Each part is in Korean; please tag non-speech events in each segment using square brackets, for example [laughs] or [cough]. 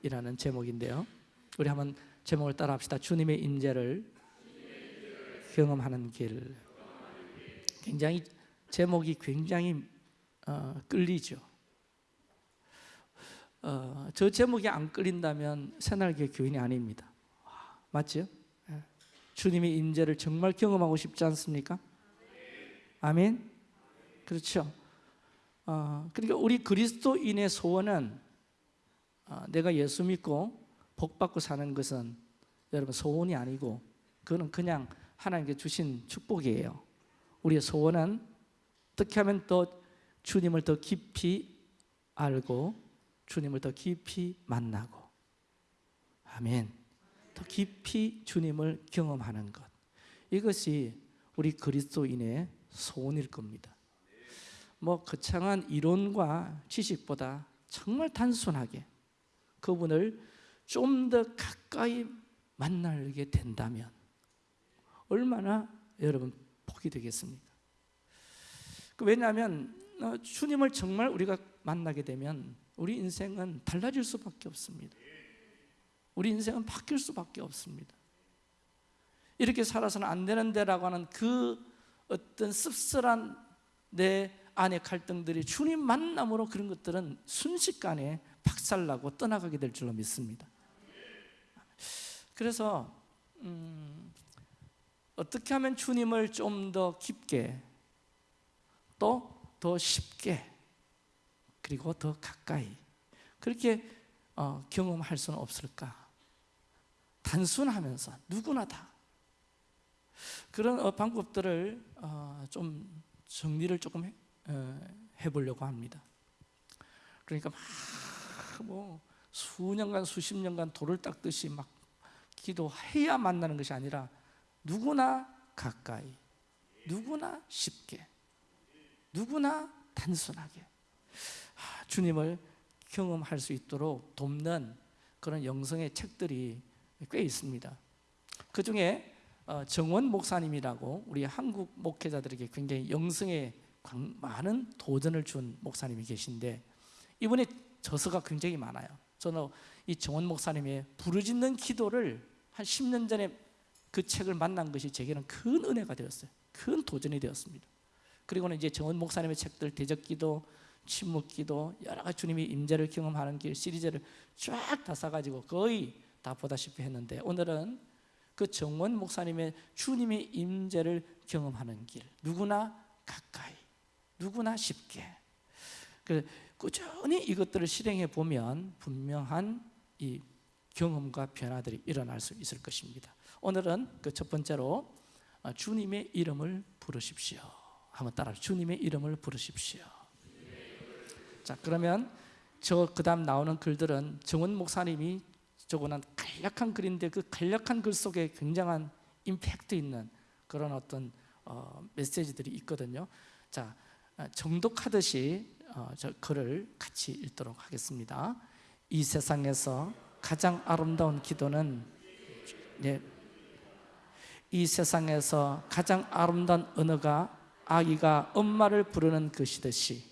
길이라는 제목인데요. 우리 한번 제목을 따라 합시다. 주님의 임재를 경험하는 길. 굉장히 제목이 굉장히 어, 끌리죠. 어, 저 제목이 안 끌린다면 새날개 교인이 아닙니다. 맞죠? 예. 주님의 임재를 정말 경험하고 싶지 않습니까? 아멘. 그렇죠. 어, 그러니까 우리 그리스도인의 소원은 어, 내가 예수 믿고 복 받고 사는 것은 여러분 소원이 아니고 그거는 그냥 하나님께 주신 축복이에요. 우리의 소원은 어떻게 하면 더 주님을 더 깊이 알고 주님을 더 깊이 만나고 아멘. 더 깊이 주님을 경험하는 것. 이것이 우리 그리스도인의 소원일 겁니다. 뭐 거창한 이론과 지식보다 정말 단순하게 그분을 좀 더 가까이 만나게 된다면 얼마나 여러분 복이 되겠습니까? 그 왜냐하면 어, 주님을 정말 우리가 만나게 되면 우리 인생은 달라질 수밖에 없습니다. 우리 인생은 바뀔 수밖에 없습니다. 이렇게 살아서는 안 되는데라고 하는 그 어떤 씁쓸한 내 안의 갈등들이 주님 만남으로 그런 것들은 순식간에 박살나고 떠나가게 될 줄로 믿습니다. 그래서 음, 어떻게 하면 주님을 좀 더 깊게 또 더 쉽게 그리고 더 가까이 그렇게 어, 경험할 수는 없을까? 단순하면서 누구나 다 그런 어, 방법들을 어, 좀 정리를 조금 해, 어, 해보려고 합니다. 그러니까 막 뭐 수년간 수십 년간 돌을 닦듯이 막 기도해야 만나는 것이 아니라 누구나 가까이, 누구나 쉽게, 누구나 단순하게 주님을 경험할 수 있도록 돕는 그런 영성의 책들이 꽤 있습니다. 그 중에 정원 목사님이라고 우리 한국 목회자들에게 굉장히 영성에 많은 도전을 준 목사님이 계신데 이분의 저서가 굉장히 많아요. 저는 이 정원 목사님의 부르짖는 기도를 한 10년 전에 그 책을 만난 것이 제게는 큰 은혜가 되었어요. 큰 도전이 되었습니다. 그리고는 이제 정원 목사님의 책들 대적기도, 침묵기도, 여러 가지 주님이 임재를 경험하는 길 시리즈를 쫙다 사가지고 거의 다 보다시피 했는데 오늘은 그 정원 목사님의 주님의 임재를 경험하는 길 누구나 가까이 누구나 쉽게 그 꾸준히 이것들을 실행해 보면 분명한 이 경험과 변화들이 일어날 수 있을 것입니다. 오늘은 그 첫 번째로 어, 주님의 이름을 부르십시오. 한번 따라 주님의 이름을 부르십시오. 자 그러면 저 그 다음 나오는 글들은 정원 목사님이 적어놓은 간략한 글인데 그 간략한 글 속에 굉장한 임팩트 있는 그런 어떤 어, 메시지들이 있거든요. 자 어, 정독하듯이 어, 저 글을 같이 읽도록 하겠습니다. 이 세상에서 가장 아름다운 기도는 네, 이 세상에서 가장 아름다운 언어가 아기가 엄마를 부르는 것이듯이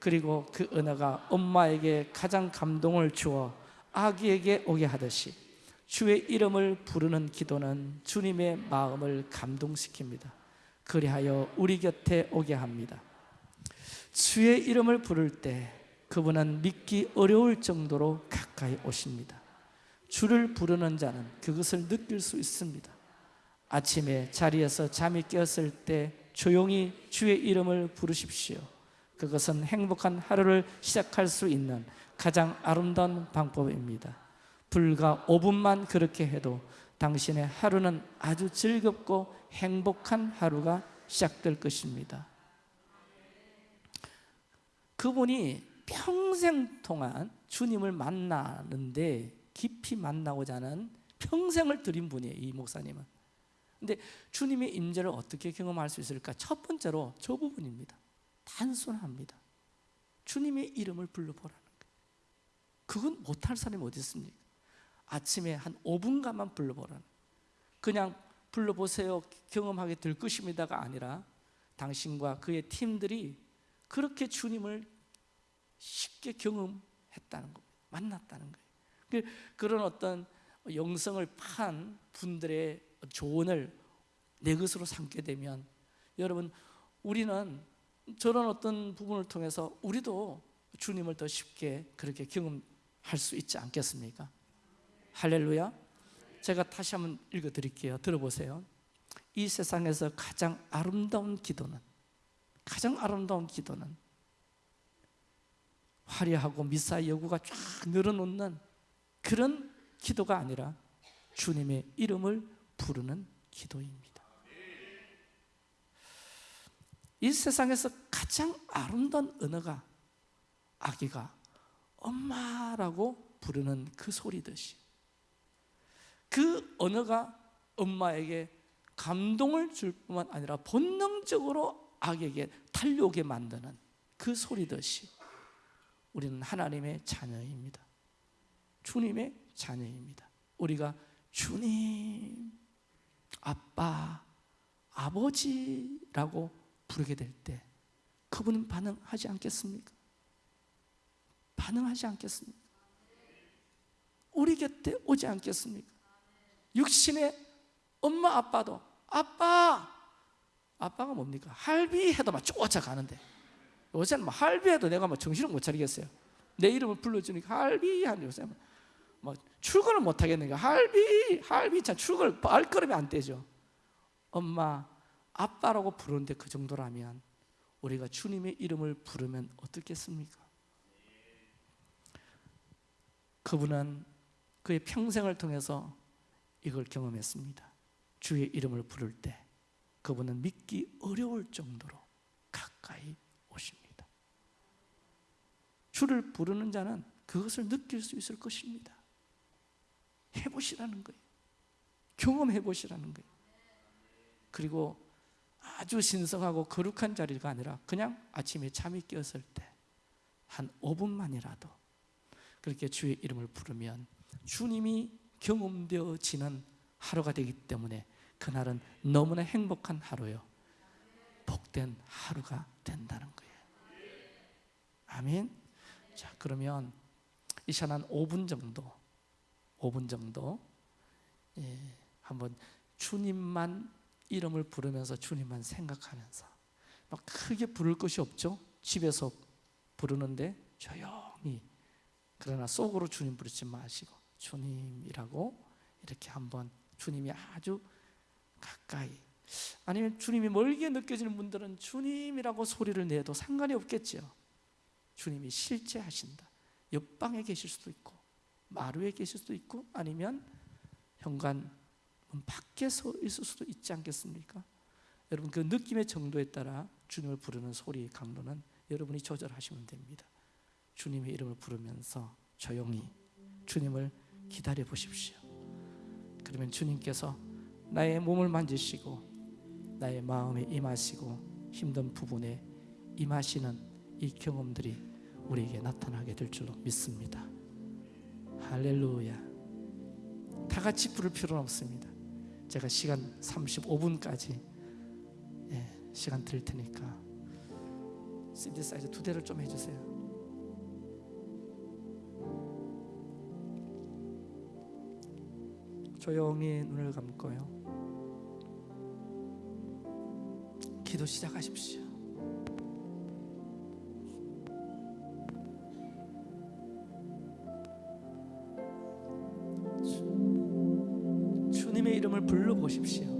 그리고 그 언어가 엄마에게 가장 감동을 주어 아기에게 오게 하듯이 주의 이름을 부르는 기도는 주님의 마음을 감동시킵니다. 그리하여 우리 곁에 오게 합니다. 주의 이름을 부를 때 그분은 믿기 어려울 정도로 가까이 오십니다. 주를 부르는 자는 그것을 느낄 수 있습니다. 아침에 자리에서 잠이 깨었을 때 조용히 주의 이름을 부르십시오. 그것은 행복한 하루를 시작할 수 있는 가장 아름다운 방법입니다. 불과 5분만 그렇게 해도 당신의 하루는 아주 즐겁고 행복한 하루가 시작될 것입니다. 그분이 평생 동안 주님을 만나는데 깊이 만나고자 하는 평생을 들인 분이에요 이 목사님은. 근데 주님의 임재를 어떻게 경험할 수 있을까? 첫 번째로 저 부분입니다. 단순합니다. 주님의 이름을 불러보라는 거예요. 그건 못할 사람이 어디 있습니까? 아침에 한 5분간만 불러보라는 그냥 불러보세요 경험하게 될 것입니다가 아니라 당신과 그의 팀들이 그렇게 주님을 쉽게 경험했다는 거 만났다는 거예요 그- 그런 어떤 영성을 판 분들의 조언을 내 것으로 삼게 되면 여러분 우리는 저런 어떤 부분을 통해서 우리도 주님을 더 쉽게 그렇게 경험할 수 있지 않겠습니까? 할렐루야. 제가 다시 한번 읽어 드릴게요. 들어보세요. 이 세상에서 가장 아름다운 기도는 가장 아름다운 기도는 화려하고 미사 여구가 쫙 늘어놓는 그런 기도가 아니라 주님의 이름을 부르는 기도입니다. 이 세상에서 가장 아름다운 언어가 아기가 엄마라고 부르는 그 소리듯이 그 언어가 엄마에게 감동을 줄 뿐만 아니라 본능적으로 아기에게 달려오게 만드는 그 소리듯이 우리는 하나님의 자녀입니다. 주님의 자녀입니다. 우리가 주님, 아빠, 아버지라고 부르게 될 때 그분은 반응하지 않겠습니까? 반응하지 않겠습니까? 우리 곁에 오지 않겠습니까? 육신의 엄마 아빠도 아빠 아빠가 뭡니까? 할비 해도 막 쫓아가는데 요새는 막 할비 해도 내가 막 정신을 못 차리겠어요 내 이름을 불러주니까 할비 하는 요새 막, 막 출근을 못 하겠는 거야 할비 할비 참 출근을 발걸음이 안 떼죠 엄마 아빠라고 부르는데 그 정도라면 우리가 주님의 이름을 부르면 어떻겠습니까? 그분은 그의 평생을 통해서 이걸 경험했습니다. 주의 이름을 부를 때 그분은 믿기 어려울 정도로 가까이. 주를 부르는 자는 그것을 느낄 수 있을 것입니다. 해보시라는 거예요. 경험해 보시라는 거예요. 그리고 아주 신성하고 거룩한 자리가 아니라 그냥 아침에 잠이 깨었을 때 한 5분만이라도 그렇게 주의 이름을 부르면 주님이 경험되어지는 하루가 되기 때문에 그날은 너무나 행복한 하루요. 복된 하루가 된다는 거예요. 아멘. 자, 그러면 이 시간 한 5분 정도, 5분 정도, 예, 한번 주님만 이름을 부르면서 주님만 생각하면서 막 크게 부를 것이 없죠. 집에서 부르는데 조용히 그러나 속으로 주님 부르지 마시고 주님이라고 이렇게 한번 주님이 아주 가까이 아니면 주님이 멀게 느껴지는 분들은 주님이라고 소리를 내도 상관이 없겠죠. 주님이 실제 하신다. 옆방에 계실 수도 있고 마루에 계실 수도 있고 아니면 현관 문 밖에 서 있을 수도 있지 않겠습니까? 여러분 그 느낌의 정도에 따라 주님을 부르는 소리의 강도는 여러분이 조절하시면 됩니다. 주님의 이름을 부르면서 조용히 주님을 기다려 보십시오. 그러면 주님께서 나의 몸을 만지시고 나의 마음에 임하시고 힘든 부분에 임하시는 이 경험들이 우리에게 나타나게 될 줄로 믿습니다. 할렐루야. 다 같이 부를 필요는 없습니다. 제가 시간 35분까지 예, 시간 드릴 테니까 신디사이저 두 대를 좀 해주세요. 조용히 눈을 감고요. 기도 시작하십시오. 이름을 불러 보십시오.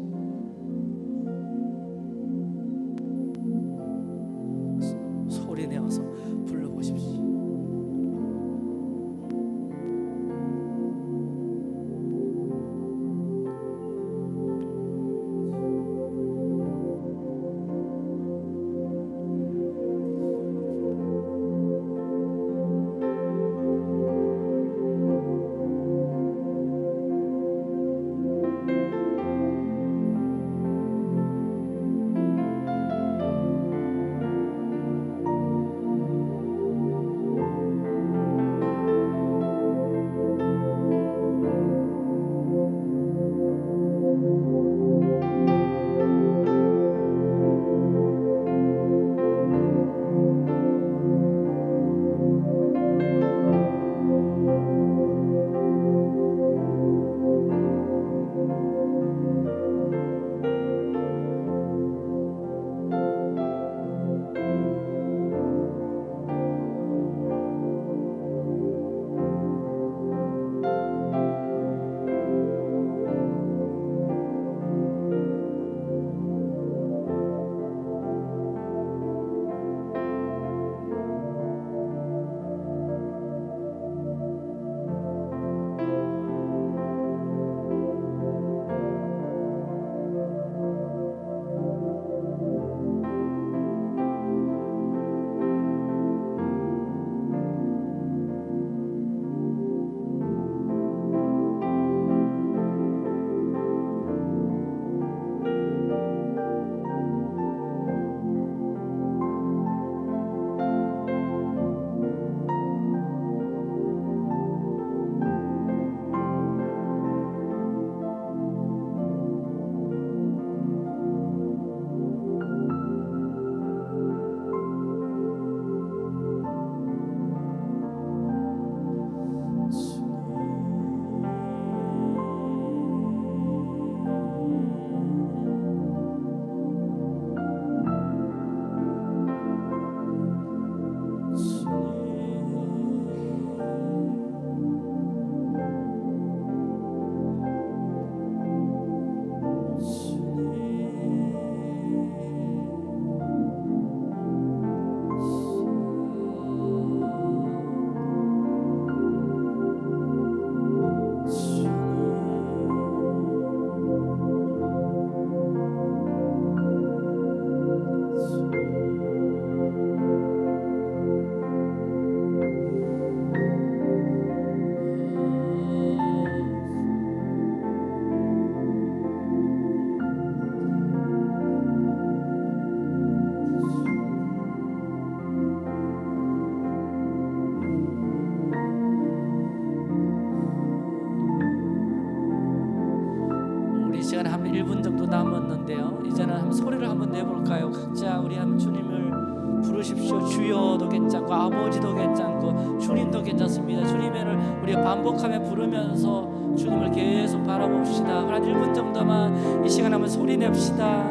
이 시간 한번 소리 냅시다.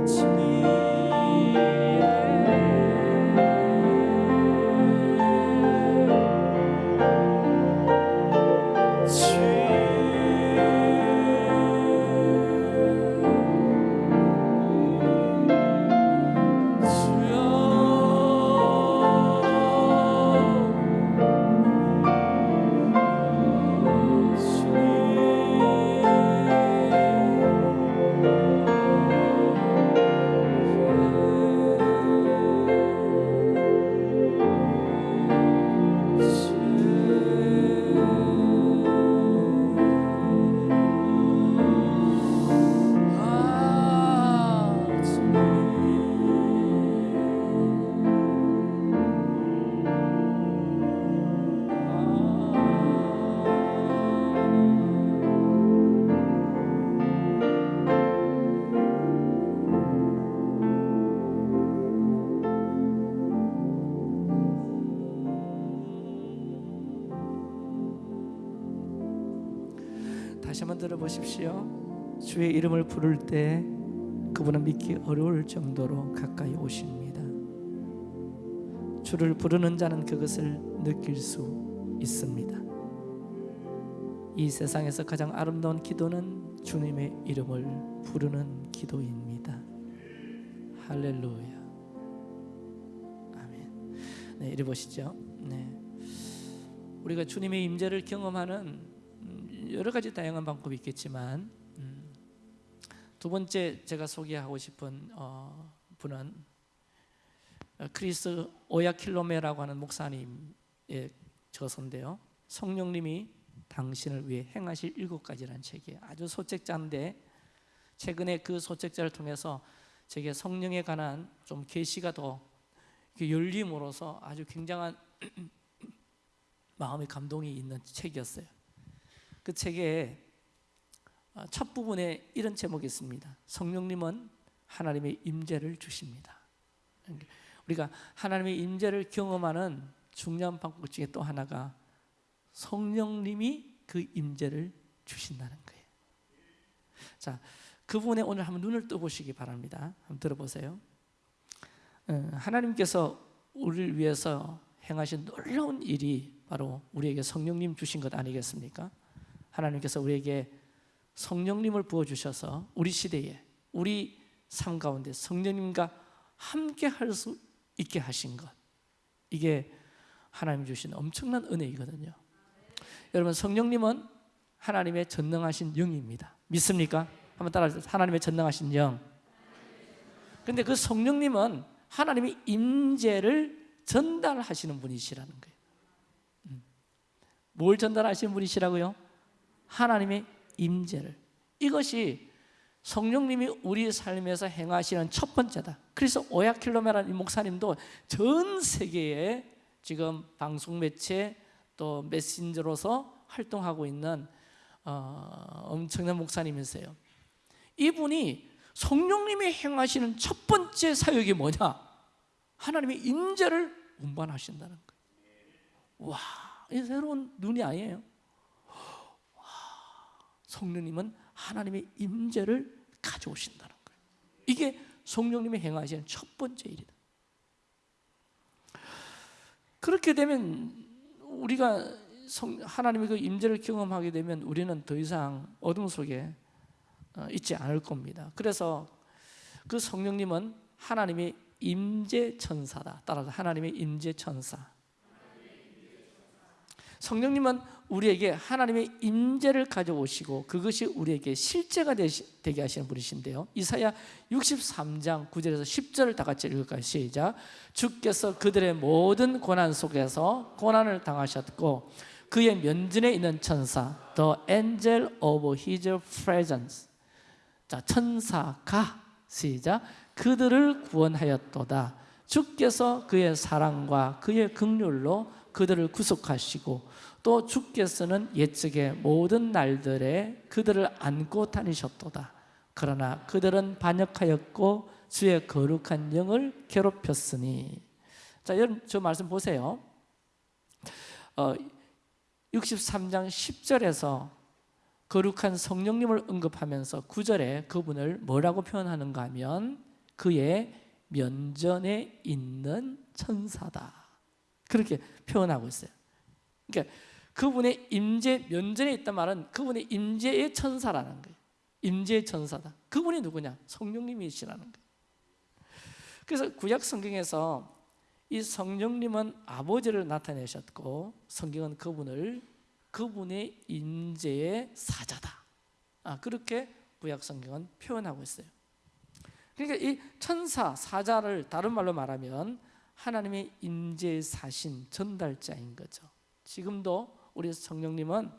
다시 주의 이름을 부를 때 그분은 믿기 어려울 정도로 가까이 오십니다. 주를 부르는 자는 그것을 느낄 수 있습니다. 이 세상에서 가장 아름다운 기도는 주님의 이름을 부르는 기도입니다. 할렐루야. 아멘. 네, 이리 보시죠. 네. 우리가 주님의 임재를 경험하는 음, 여러 가지 다양한 방법이 있겠지만 음, 두 번째 제가 소개하고 싶은 어, 분은 어, 크리스 오야킬로메라고 하는 목사님의 저서인데요. 성령님이 당신을 위해 행하실 일곱 가지라는 책이에요. 아주 소책자인데 최근에 그 소책자를 통해서 제게 성령에 관한 좀 계시가 더 이렇게 열림으로써 아주 굉장한 [clears throat] 마음의 감동이 있는 책이었어요. 그 어, 첫 부분에 이런 제목이 있습니다. 성령님은 하나님의 임재를 주십니다. 우리가 하나님의 임재를 경험하는 중요한 방법 중에 또 하나가 성령님이 그 임재를 주신다는 거예요. 자, 그 부분에 오늘 한번 눈을 떠 보시기 바랍니다. 한번 들어보세요. 어, 하나님께서 우리를 위해서 행하신 놀라운 일이 바로 우리에게 성령님 주신 것 아니겠습니까? 하나님께서 우리에게 성령님을 부어 주셔서 우리 시대에 우리 삶 가운데 성령님과 함께 할 수 있게 하신 것 이게 하나님 주신 엄청난 은혜이거든요. 여러분 성령님은 하나님의 전능하신 영입니다. 믿습니까? 한번 따라하세요. 하나님의 전능하신 영. 근데 그 성령님은 하나님의 임재를 전달하시는 분이시라는 거예요. 음. 뭘 전달하시는 분이시라고요? 하나님의 임재를. 이것이 성령님이 우리 삶에서 행하시는 첫 번째다. 그래서 오야킬로메라는 이 목사님도 전 세계에 지금 방송 매체 또 메신저로서 활동하고 있는 어, 엄청난 목사님이세요. 이분이 성령님이 행하시는 첫 번째 사역이 뭐냐? 하나님의 임재를 운반하신다는 거예요. 와, 이 새로운 눈이 아니에요. 와, 성령님은 하나님의 임재를 가져오신다는 거예요. 이게 성령님이 행하시는 첫 번째 일이다. 그렇게 되면 우리가 성, 하나님의 그 임재를 경험하게 되면 우리는 더 이상 어둠 속에 어, 있지 않을 겁니다. 그래서 그 성령님은 하나님의 임재 천사다. 따라서 하나님의 임재 천사. 성령님은 우리에게 하나님의 임재를 가져오시고 그것이 우리에게 실제가 되게 하시는 분이신데요. 이사야 63장 9절에서 10절을 다 같이 읽을까요? 시작. 주께서 그들의 모든 고난 속에서 고난을 당하셨고 그의 면전에 있는 천사 The angel of his presence 자 천사가 시작 그들을 구원하였도다 주께서 그의 사랑과 그의 긍휼로 그들을 구속하시고 또 주께서는 옛적의 모든 날들에 그들을 안고 다니셨도다. 그러나 그들은 반역하였고 주의 거룩한 영을 괴롭혔으니. 자 여러분 저 말씀 보세요. 어, 63장 10절에서 거룩한 성령님을 언급하면서 9절에 그분을 뭐라고 표현하는가 하면 그의 면전에 있는 천사다. 그렇게 표현하고 있어요. 그러니까 그분의 임재 면전에 있단 말은 그분의 임재의 천사라는 거예요 임재의 천사다 그분이 누구냐? 성령님이시라는 거예요 그래서 구약 성경에서 이 성령님은 아버지를 나타내셨고 성경은 그분을 그분의 임재의 사자다. 아, 그렇게 구약 성경은 표현하고 있어요. 그러니까 이 천사 사자를 다른 말로 말하면 하나님의 임재의 사신 전달자인 거죠. 지금도 우리 성령님은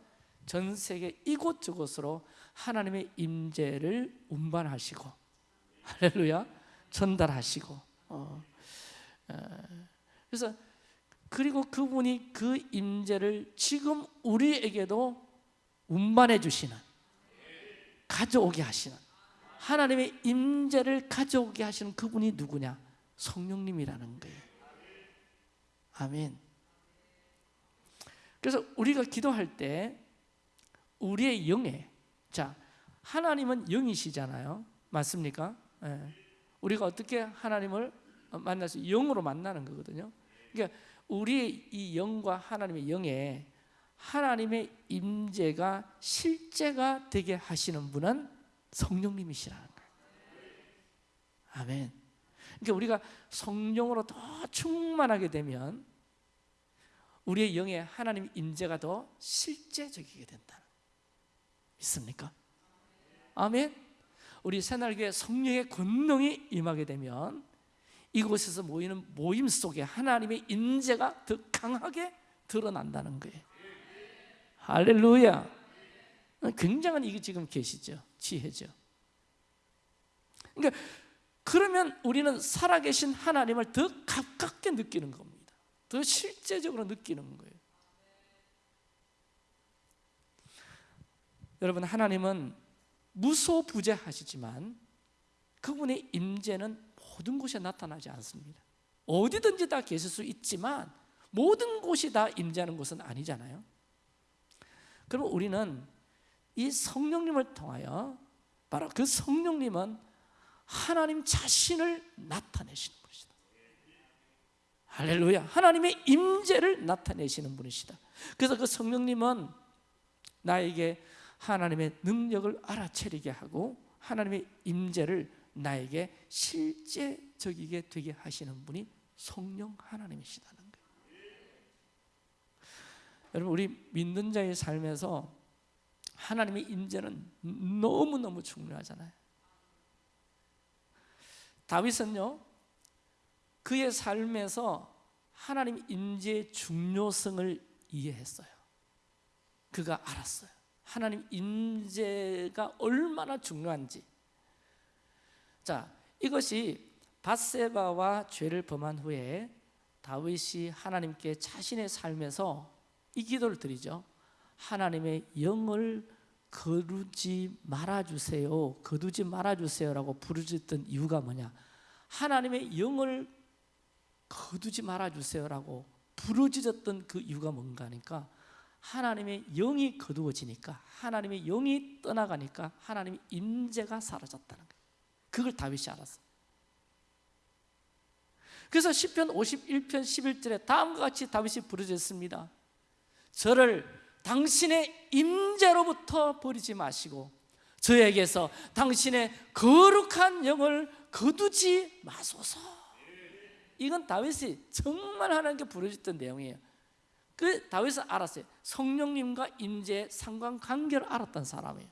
전 세계 이곳저곳으로 하나님의 임재를 운반하시고 할렐루야 전달하시고 어, 그래서 그리고 그분이 그 임재를 지금 우리에게도 운반해 주시는 가져오게 하시는 하나님의 임재를 가져오게 하시는 그분이 누구냐? 성령님이라는 거예요. 아멘. 그래서 우리가 기도할 때 우리의 영에 자 하나님은 영이시잖아요. 맞습니까? 예. 우리가 어떻게 하나님을 만나서 영으로 만나는 거거든요. 그러니까 우리의 이 영과 하나님의 영에 하나님의 임재가 실제가 되게 하시는 분은 성령님이시라는 거예요. 아멘. 그러니까 우리가 성령으로 더 충만하게 되면 우리의 영에 하나님 임재가 더 실제적이게 된다. 믿습니까? 아멘. 우리 새날교회 성령의 권능이 임하게 되면 이곳에서 모이는 모임 속에 하나님의 임재가 더 강하게 드러난다는 거예요. 할렐루야. 굉장한 이게 지금 계시죠. 지혜죠. 그러니까 그러면 우리는 살아계신 하나님을 더 가깝게 느끼는 겁니다. 더 실제적으로 느끼는 거예요. 여러분 하나님은 무소부재하시지만 그분의 임재는 모든 곳에 나타나지 않습니다. 어디든지 다 계실 수 있지만 모든 곳이 다 임재하는 곳은 아니잖아요. 그럼 우리는 이 성령님을 통하여 바로 그 성령님은 하나님 자신을 나타내시는 분이시다. 할렐루야. 하나님의 임재를 나타내시는 분이시다. 그래서 그 성령님은 나에게 하나님의 능력을 알아채리게 하고 하나님의 임재를 나에게 실제적이게 되게 하시는 분이 성령 하나님이시다는 거예요. 여러분 우리 믿는 자의 삶에서 하나님의 임재는 너무너무 중요하잖아요. 다윗은요 그의 삶에서 하나님 임재의 중요성을 이해했어요. 그가 알았어요. 하나님 임재가 얼마나 중요한지 자, 이것이 바세바와 죄를 범한 후에 다윗이 하나님께 자신의 삶에서 이 기도를 드리죠. 하나님의 영을 거두지 말아 주세요. 거두지 말아 주세요라고 부르짖던 이유가 뭐냐? 하나님의 영을 거두지 말아 주세요라고 부르짖었던 그 이유가 뭔가 하니까 하나님의 영이 거두어지니까 하나님의 영이 떠나가니까 하나님의 임재가 사라졌다는 거예요. 그걸 다윗이 알았어. 그래서 10편 51편 11절에 다음과 같이 다윗이 부르짖습니다. 저를 당신의 임재로부터 버리지 마시고 저에게서 당신의 거룩한 영을 거두지 마소서. 이건 다윗이 정말 하나님께 부르짖던 내용이에요. 그 다윗은 알았어요. 성령님과 임재의 상관관계를 알았던 사람이에요.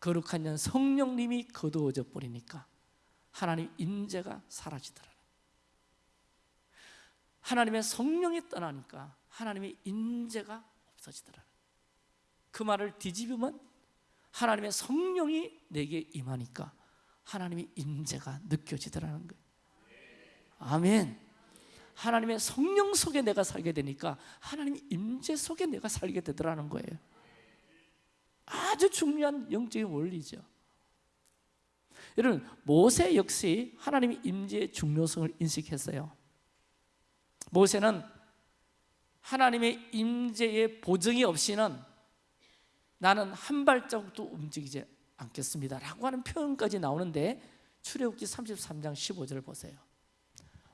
거룩한 년 성령님이 거두어져 버리니까 하나님 임재가 사라지더라. 하나님의 성령이 떠나니까 하나님의 임재가 없어지더라. 그 말을 뒤집으면 하나님의 성령이 내게 임하니까 하나님의 임재가 느껴지더라는 거예요. 아멘. 하나님의 성령 속에 내가 살게 되니까 하나님의 임재 속에 내가 살게 되더라는 거예요. 아주 중요한 영적인 원리죠. 여러분 모세 역시 하나님의 임재의 중요성을 인식했어요. 모세는 하나님의 임재의 보증이 없이는 나는 한 발자국도 움직이지 않겠습니다 라고 하는 표현까지 나오는데 출애굽기 33장 15절을 보세요.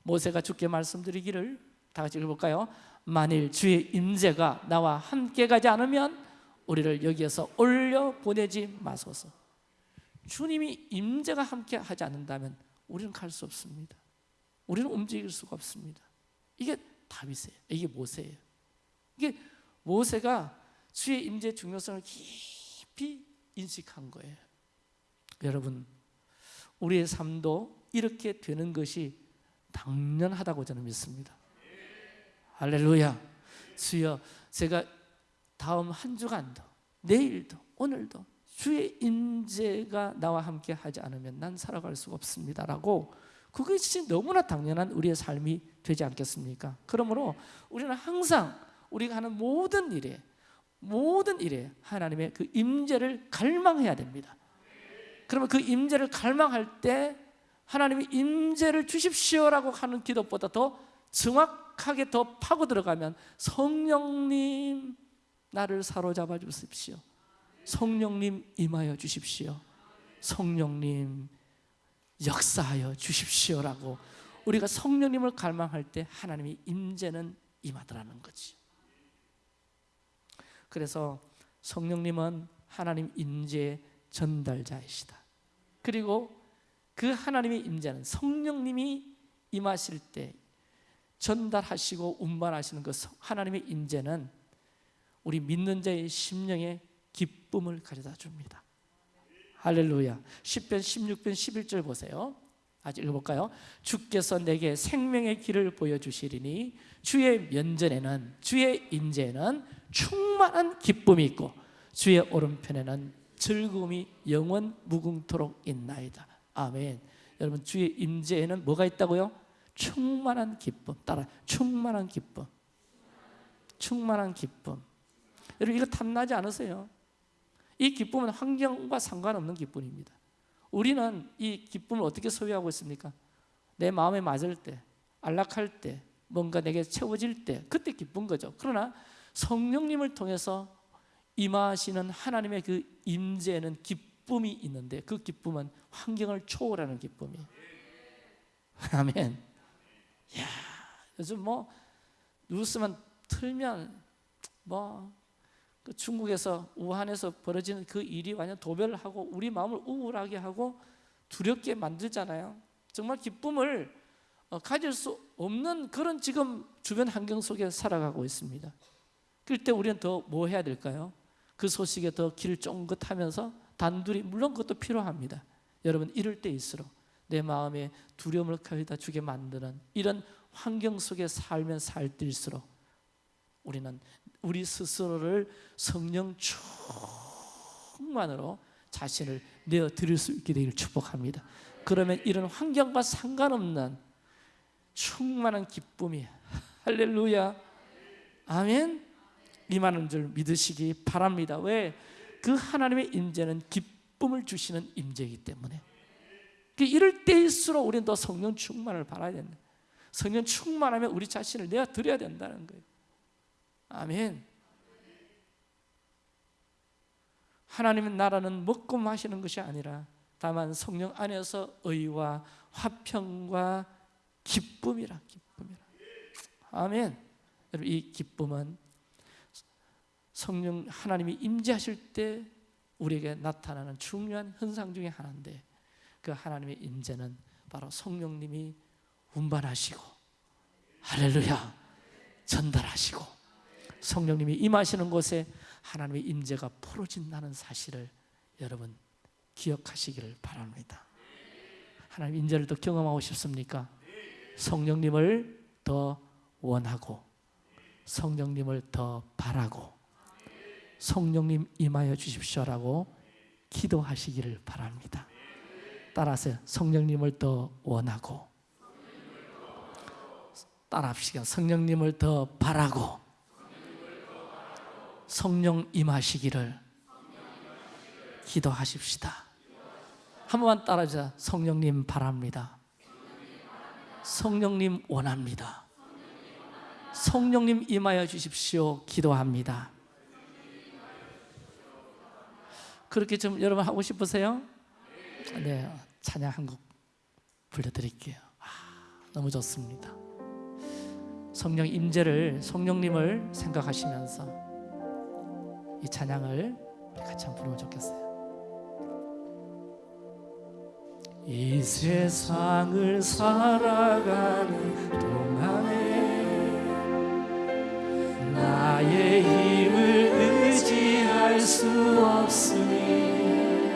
모세가 주께 말씀드리기를 다 같이 읽어볼까요? 만일 주의 임재가 나와 함께 가지 않으면 우리를 여기에서 올려 보내지 마소서. 주님이 임재가 함께 하지 않는다면 우리는 갈 수 없습니다. 우리는 움직일 수가 없습니다. 이게 다윗이에요. 이게 모세예요. 이게 모세가 주의 임재 중요성을 깊이 인식한 거예요. 여러분, 우리의 삶도 이렇게 되는 것이 당연하다고 저는 믿습니다. 할렐루야. 주여, 제가 다음 한 주간도, 내일도, 오늘도 주의 임재가 나와 함께 하지 않으면 난 살아갈 수가 없습니다 라고 그것이 너무나 당연한 우리의 삶이 되지 않겠습니까? 그러므로 우리는 항상 우리가 하는 모든 일에 모든 일에 하나님의 그 임재를 갈망해야 됩니다. 그러면 그 임재를 갈망할 때 하나님이 임재를 주십시오라고 하는 기도보다 더 정확하게 더 파고 들어가면 성령님 나를 사로잡아 주십시오. 성령님 임하여 주십시오. 성령님 역사하여 주십시오라고 우리가 성령님을 갈망할 때 하나님의 임재는 임하더라는 거지. 그래서 성령님은 하나님 임재의 전달자이시다. 그리고 그 하나님의 임재는 성령님이 임하실 때 전달하시고 운반하시는 그 하나님의 임재는 우리 믿는 자의 심령에 기쁨을 가져다 줍니다. 할렐루야. 10편 16편 11절 보세요. 아직 읽어볼까요? 주께서 내게 생명의 길을 보여주시리니 주의 면전에는 주의 인재는 충만한 기쁨이 있고 주의 오른편에는 즐거움이 영원 무궁토록 있나이다. 아멘. 여러분 주의 임재에는 뭐가 있다고요? 충만한 기쁨. 따라 충만한 기쁨. 충만한 기쁨. 여러분 이거 탐나지 않으세요? 이 기쁨은 환경과 상관없는 기쁨입니다. 우리는 이 기쁨을 어떻게 소유하고 있습니까? 내 마음에 맞을 때, 안락할 때, 뭔가 내게 채워질 때, 그때 기쁜 거죠. 그러나 성령님을 통해서 임하시는 하나님의 그 임재에는 기쁨 이 있는데 그 기쁨은 환경을 초월하는 기쁨이에요. [laughs] 아멘. 야, 요즘 뭐 뉴스만 틀면 뭐 그 중국에서 우한에서 벌어지는 그 일이 완전 도배를 하고 우리 마음을 우울하게 하고 두렵게 만들잖아요. 정말 기쁨을 어, 가질 수 없는 그런 지금 주변 환경 속에 살아가고 있습니다. 그럴 때 우리는 더 뭐 해야 될까요? 그 소식에 더 길을 쫑긋하면서 단둘이 물론 그것도 필요합니다. 여러분 이럴 때일수록 내 마음에 두려움을 가져다 주게 만드는 이런 환경 속에 살면 살 때일수록 우리는 우리 스스로를 성령 충만으로 자신을 내어 드릴 수 있게 되기를 축복합니다. 그러면 이런 환경과 상관없는 충만한 기쁨이 할렐루야 아멘 임하는 줄 믿으시기 바랍니다. 왜? 그 하나님의 임재는 기쁨을 주시는 임재이기 때문에 그 이럴 때일수록 우리는 더 성령 충만을 바라야 된다. 성령 충만하면 우리 자신을 내어 드려야 된다는 거예요. 아멘. 하나님의 나라는 먹고 마시는 것이 아니라 다만 성령 안에서 의와 화평과 기쁨이라 기쁨이라. 아멘. 여러분 이 기쁨은 성령 하나님이 임재하실 때 우리에게 나타나는 중요한 현상 중의 하나인데 그 하나님의 임재는 바로 성령님이 운반하시고 할렐루야 전달하시고 성령님이 임하시는 곳에 하나님의 임재가 풀어진다는 사실을 여러분 기억하시기를 바랍니다. 하나님 임재를 더 경험하고 싶습니까? 성령님을 더 원하고 성령님을 더 바라고 성령님 임하여 주십시오라고 기도하시기를 바랍니다. 따라서 성령님을 더 원하고 따라합시다. 성령님을 더 바라고 성령 임하시기를 기도하십시다. 한 번만 따라하자. 성령님 바랍니다. 성령님 원합니다. 성령님 임하여 주십시오. 기도합니다. 그렇게 좀 여러분 하고 싶으세요? 네, 찬양 한곡 불러드릴게요. 아, 너무 좋습니다. 성령 임재를 성령님을 생각하시면서 이 찬양을 같이 한번 부르면 좋겠어요. 이 세상을 살아가는 동안에 나의 힘을 의지할 수 없으니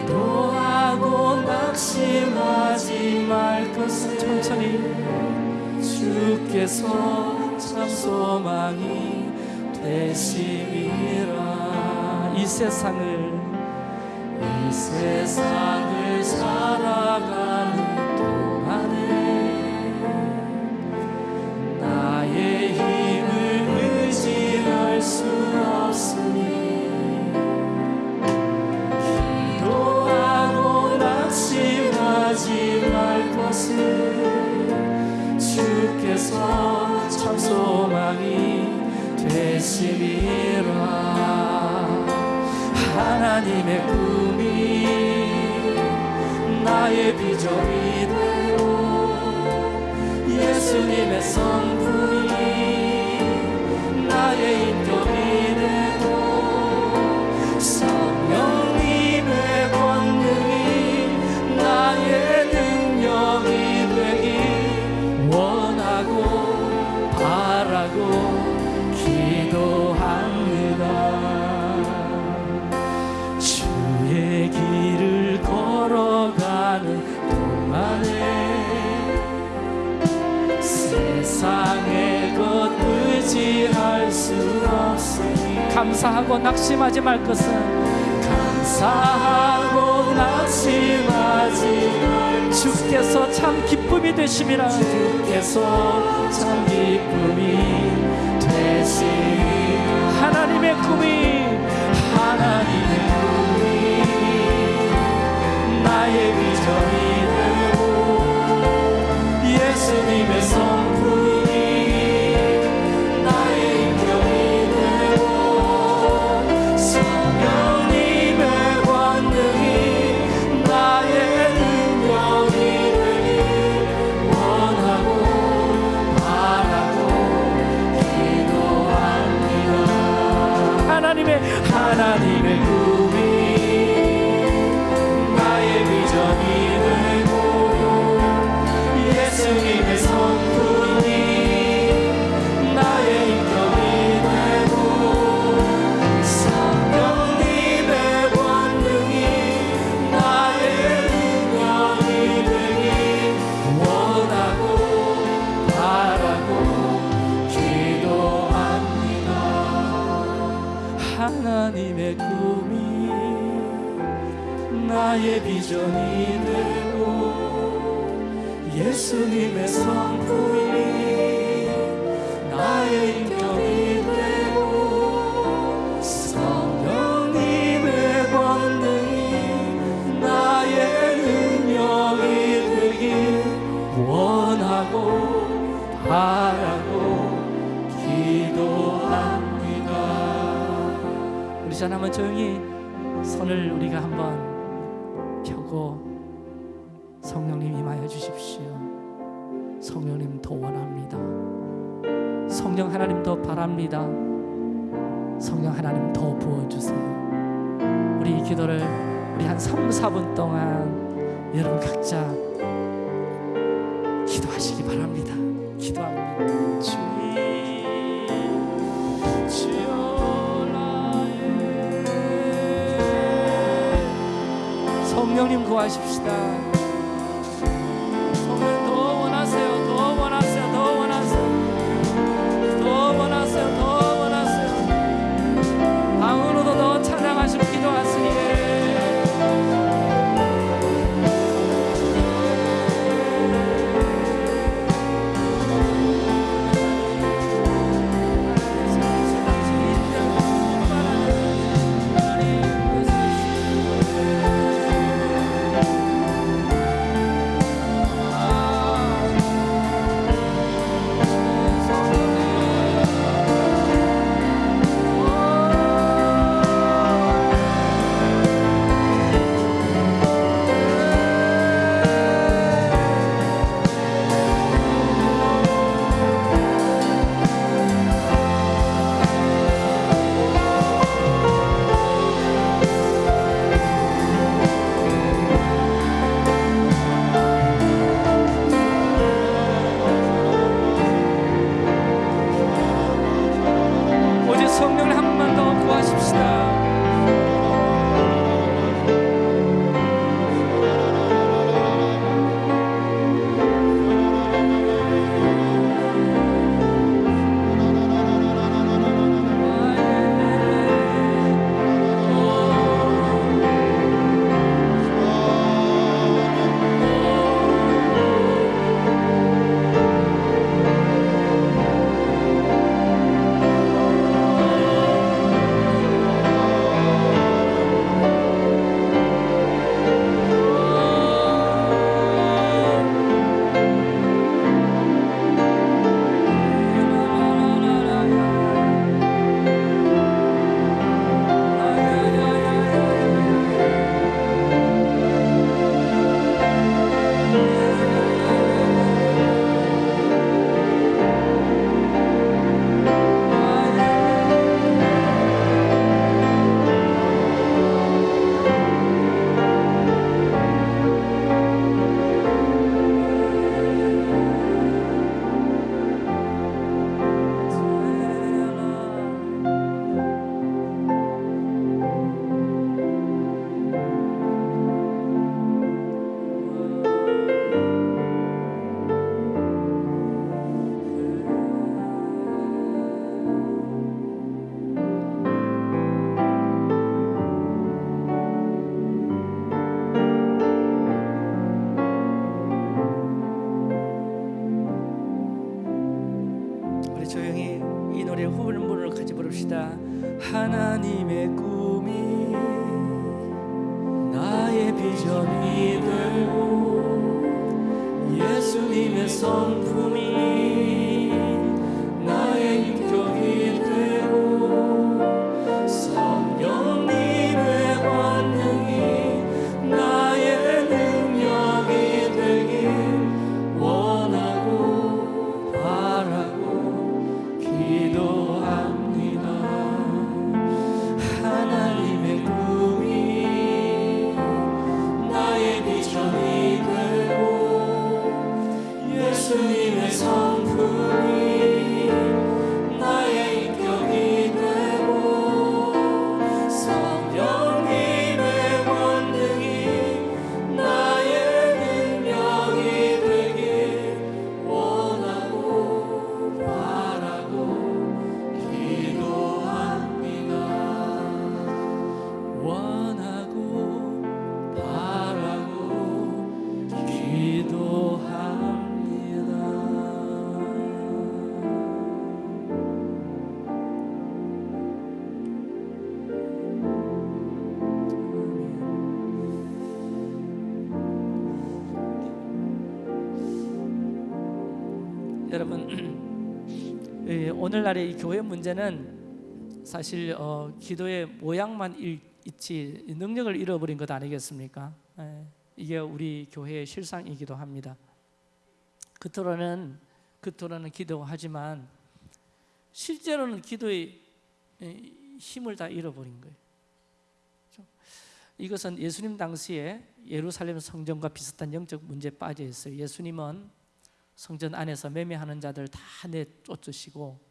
기도하고 낙심하지 말 것은 천천히. 주께서 참 소망이 되심이라. 이 세상을 이 세상을 살아가 하나님의 꿈이 나의 비전이 되고 예수님의 성품이 나의 인격 감사하고 낙심하지 말 것은 감사하고 낙심하지 말 주께서 참 기쁨이 되심이라. 주께서 참 기쁨이 되심이 하나님의 꿈이 하나님의 꿈이 나의 비전이 되고 예수님의 성 오늘날의 이 교회 문제는 사실 어, 기도의 모양만 일- 있지 능력을 잃어버린 것 아니겠습니까? 예, 이게 우리 교회의 실상이기도 합니다. 겉으로는 겉으로는 기도하지만 실제로는 기도의 예, 힘을 다 잃어버린 거예요. 그렇죠? 이것은 예수님 당시에 예루살렘 성전과 비슷한 영적 문제에 빠져 있어요. 예수님은 성전 안에서 매매하는 자들 다 내쫓으시고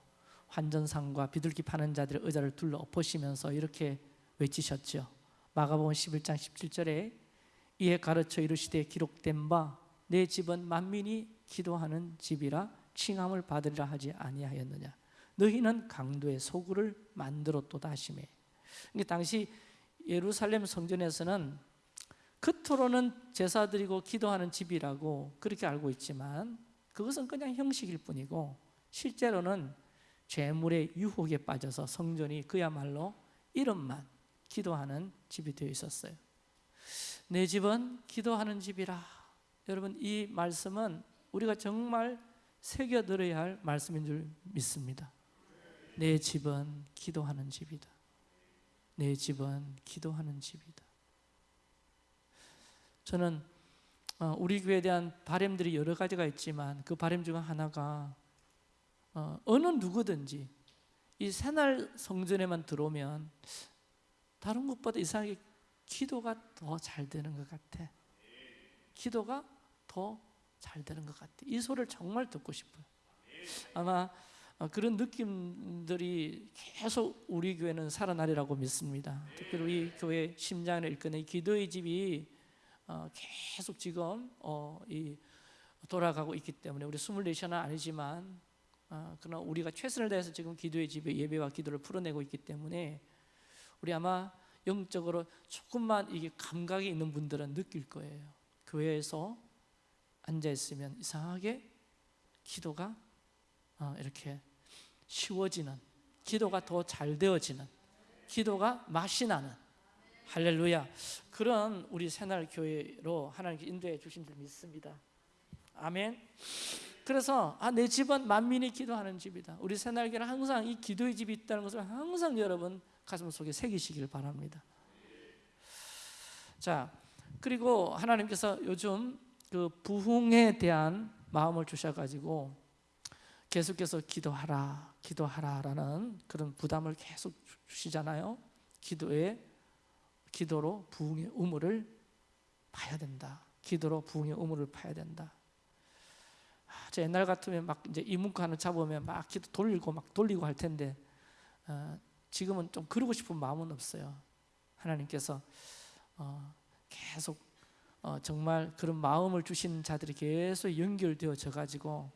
환전상과 비둘기 파는 자들의 의자를 둘러 엎으시면서 이렇게 외치셨죠. 마가복음 11장 17절에 이에 가르쳐 이르시되 기록된 바 내 집은 만민이 기도하는 집이라 칭함을 받으리라 하지 아니하였느냐. 너희는 강도의 소굴을 만들었도다 하시매. 그러니까 당시 예루살렘 성전에서는 겉으로는 제사 드리고 기도하는 집이라고 그렇게 알고 있지만 그것은 그냥 형식일 뿐이고 실제로는 죄물의 유혹에 빠져서 성전이 그야말로 이름만 기도하는 집이 되어 있었어요. 내 집은 기도하는 집이라. 여러분 이 말씀은 우리가 정말 새겨 들어야 할 말씀인 줄 믿습니다. 내 집은 기도하는 집이다. 내 집은 기도하는 집이다. 저는 어, 우리 교회에 대한 바램들이 여러 가지가 있지만 그 바램 중 하나가 어, 어느 누구든지 이 새날 성전에만 들어오면 다른 것보다 이상하게 기도가 더 잘 되는 것 같아. 기도가 더 잘 되는 것 같아. 이 소리를 정말 듣고 싶어요. 아마 어, 그런 느낌들이 계속 우리 교회는 살아나리라고 믿습니다. 특별히 우리 교회 심장을 일끄는 이 기도의 집이 어, 계속 지금 어, 이 돌아가고 있기 때문에 우리 24시는 아니지만 어, 그러나 우리가 최선을 다해서 지금 기도의 집에 예배와 기도를 풀어내고 있기 때문에 우리 아마 영적으로 조금만 이게 감각이 있는 분들은 느낄 거예요. 교회에서 앉아 있으면 이상하게 기도가 어, 이렇게 쉬워지는, 기도가 더 잘 되어지는, 기도가 맛이 나는 할렐루야. 그런 우리 새날 교회로 하나님께 인도해 주신 줄 믿습니다. 아멘. 그래서 아, 내 집은 만민이 기도하는 집이다. 우리 새날교는 항상 이 기도의 집이 있다는 것을 항상 여러분 가슴 속에 새기시길 바랍니다. 자, 그리고 하나님께서 요즘 그 부흥에 대한 마음을 주셔가지고 계속해서 기도하라, 기도하라라는 그런 부담을 계속 주시잖아요. 기도에 기도로 부흥의 우물을 파야 된다. 기도로 부흥의 우물을 파야 된다. 아, 저 옛날 같으면 막 이제 하나 잡으면 막 기도 돌리고 막 돌리고 할 텐데 어, 지금은 좀 그러고 싶은 마음은 없어요. 하나님께서 어, 계속 어, 정말 그런 마음을 주시는 자들이 계속 연결되어져 가지고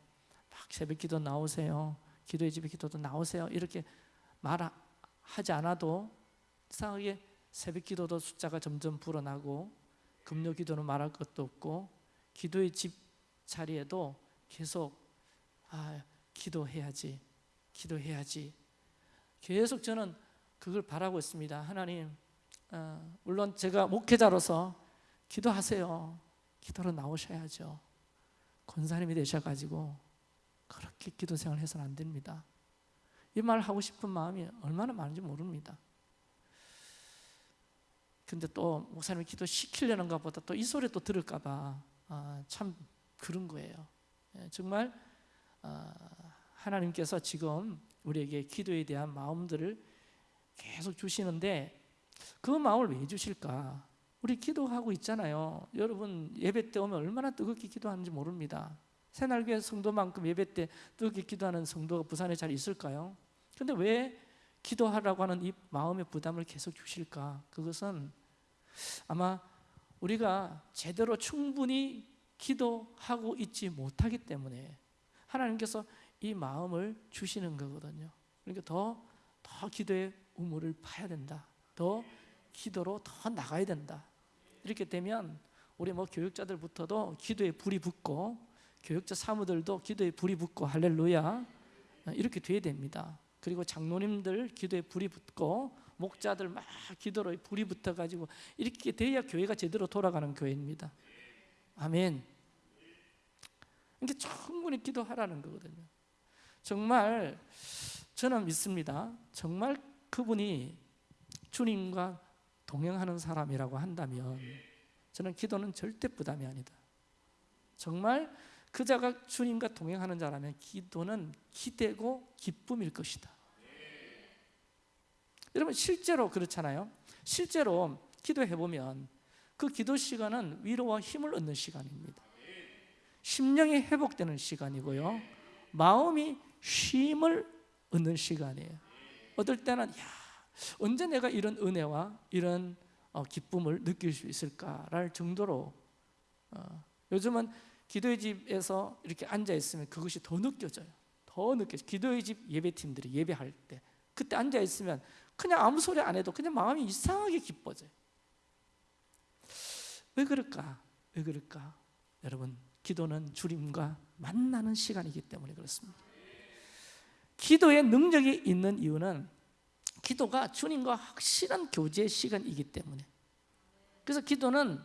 막 새벽기도 나오세요. 기도의 집에 기도도 나오세요. 이렇게 말하지 않아도 이상하게 새벽 기도도 숫자가 점점 불어나고 금요 기도는 말할 것도 없고 기도의 집 자리에도 계속 아 기도해야지, 기도해야지. 계속 저는 그걸 바라고 있습니다. 하나님, 어, 물론 제가 목회자로서 기도하세요. 기도로 나오셔야죠. 권사님이 되셔가지고 그렇게 기도 생활 해서는 안 됩니다. 이 말 하고 싶은 마음이 얼마나 많은지 모릅니다. 근데 또 목사님이 기도 시키려는가 보다 또 이 소리 또 들을까봐 아, 참 그런 거예요. 예, 정말 아, 하나님께서 지금 우리에게 기도에 대한 마음들을 계속 주시는데 그 마음을 왜 주실까? 우리 기도하고 있잖아요. 여러분 예배 때 오면 얼마나 뜨겁게 기도하는지 모릅니다. 새날교회 성도만큼 예배 때 뜨겁게 기도하는 성도가 부산에 잘 있을까요? 근데 왜 기도하라고 하는 이 마음의 부담을 계속 주실까? 그것은 아마 우리가 제대로 충분히 기도하고 있지 못하기 때문에 하나님께서 이 마음을 주시는 거거든요. 그러니까 더, 더 기도의 우물을 파야 된다. 더 기도로 더 나가야 된다. 이렇게 되면 우리 뭐 교육자들부터도 기도에 불이 붙고 교육자 사무들도 기도에 불이 붙고 할렐루야 이렇게 돼야 됩니다. 그리고 장로님들 기도에 불이 붙고 목자들 막 기도로 불이 붙어 가지고 이렇게 돼야 교회가 제대로 돌아가는 교회입니다. 아멘. 이게 충분히 기도하라는 거거든요. 정말 저는 믿습니다. 정말 그분이 주님과 동행하는 사람이라고 한다면 저는 기도는 절대 부담이 아니다. 정말 그 자가 주님과 동행하는 자라면 기도는 기대고 기쁨일 것이다. 여러분 실제로 그렇잖아요. 실제로 기도해 보면 그 기도 시간은 위로와 힘을 얻는 시간입니다. 심령이 회복되는 시간이고요. 마음이 쉼을 얻는 시간이에요. 어떨 때는 야, 언제 내가 이런 은혜와 이런 어, 기쁨을 느낄 수 있을까랄 정도로 어, 요즘은 기도의 집에서 이렇게 앉아 있으면 그것이 더 느껴져요. 더 느껴져. 기도의 집 예배팀들이 예배할 때 그때 앉아 있으면 그냥 아무 소리 안 해도 그냥 마음이 이상하게 기뻐져요. 왜 그럴까? 왜 그럴까? 여러분, 기도는 주님과 만나는 시간이기 때문에 그렇습니다. 기도의 능력이 있는 이유는 기도가 주님과 확실한 교제의 시간이기 때문에 그래서 기도는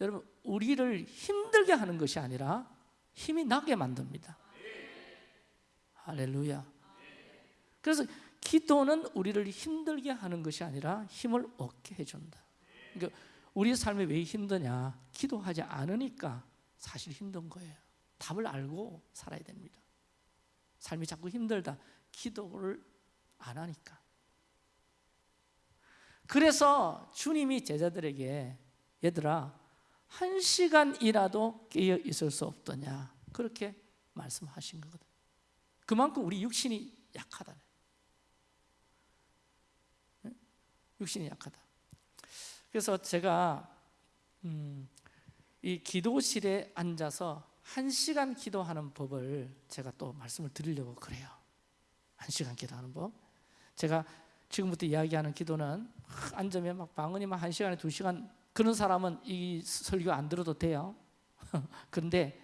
여러분 우리를 힘들게 하는 것이 아니라 힘이 나게 만듭니다 할렐루야 그래서 기도는 우리를 힘들게 하는 것이 아니라 힘을 얻게 해준다 그러니까 우리 삶이 왜 힘드냐? 기도하지 않으니까 사실 힘든 거예요. 답을 알고 살아야 됩니다. 삶이 자꾸 힘들다. 기도를 안 하니까. 그래서 주님이 제자들에게 얘들아 한 시간이라도 깨어 있을 수 없더냐? 그렇게 말씀하신 거거든. 그만큼 우리 육신이 약하다. 육신이 약하다. 그래서 제가 음, 이 기도실에 앉아서 한 시간 기도하는 법을 제가 또 말씀을 드리려고 그래요. 한 시간 기도하는 법. 제가 지금부터 이야기하는 기도는 앉으면 막 방언이 막한 시간에 두 시간 그런 사람은 이 설교 안 들어도 돼요. [laughs] 그런데